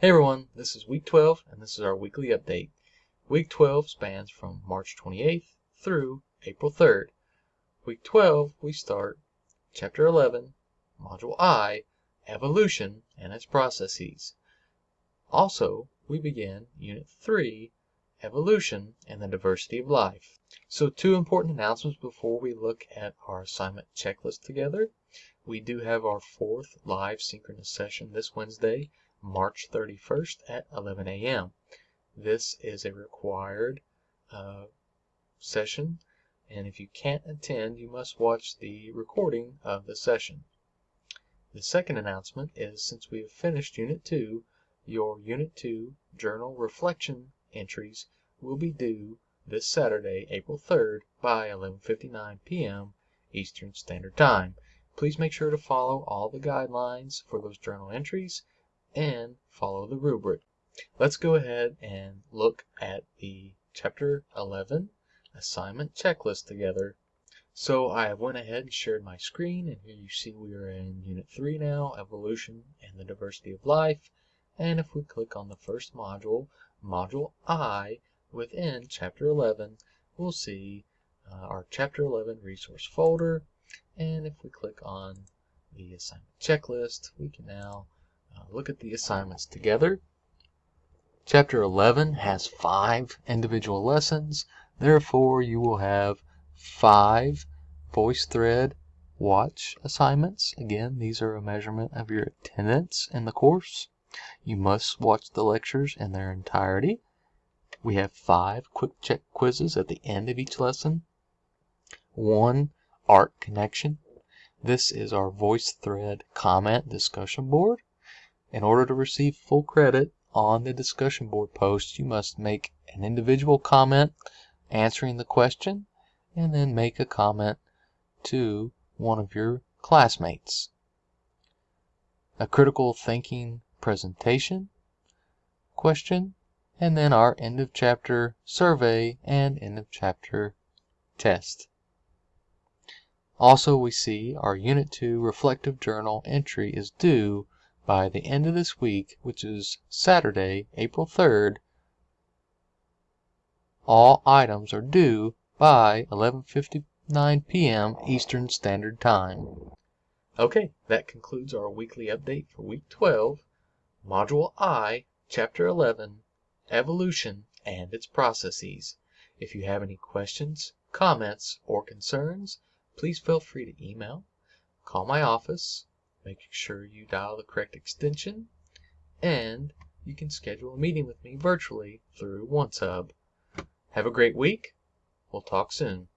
Hey everyone, this is week 12 and this is our weekly update. Week 12 spans from March 28th through April 3rd. Week 12 we start chapter 11, module I, evolution and its processes. Also, we begin unit 3, evolution and the diversity of life. So two important announcements before we look at our assignment checklist together. We do have our fourth live synchronous session this Wednesday March 31st at 11 a.m. This is a required uh, session, and if you can't attend, you must watch the recording of the session. The second announcement is since we have finished Unit 2, your Unit 2 journal reflection entries will be due this Saturday, April 3rd by 11:59 p.m. Eastern Standard Time. Please make sure to follow all the guidelines for those journal entries and follow the rubric. Let's go ahead and look at the chapter 11 assignment checklist together. So I have went ahead and shared my screen and here you see we are in unit 3 now, evolution and the diversity of life. And if we click on the first module, module I, within chapter 11, we'll see uh, our chapter 11 resource folder. And if we click on the assignment checklist, we can now uh, look at the assignments together. Chapter 11 has five individual lessons. Therefore, you will have five VoiceThread watch assignments. Again, these are a measurement of your attendance in the course. You must watch the lectures in their entirety. We have five quick check quizzes at the end of each lesson. One art connection. This is our VoiceThread comment discussion board. In order to receive full credit on the discussion board post, you must make an individual comment answering the question and then make a comment to one of your classmates. A critical thinking presentation question and then our end of chapter survey and end of chapter test. Also, we see our Unit 2 reflective journal entry is due by the end of this week, which is Saturday, April 3rd, all items are due by 11:59 p.m. Eastern Standard Time. Okay, that concludes our weekly update for week 12, Module I, Chapter 11, Evolution and its Processes. If you have any questions, comments, or concerns, please feel free to email, call my office, Make sure you dial the correct extension, and you can schedule a meeting with me virtually through OneSub. Have a great week. We'll talk soon.